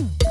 Mm.